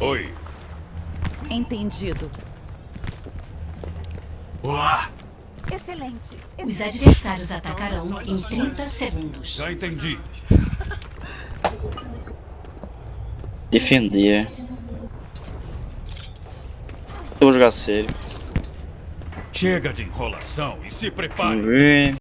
Oi. Entendido. Olá. Excelente. Os adversários atacarão em 30 segundos. Já entendi. Defender. Vou jogar sério. Chega de enrolação e se prepare. Vamos ver.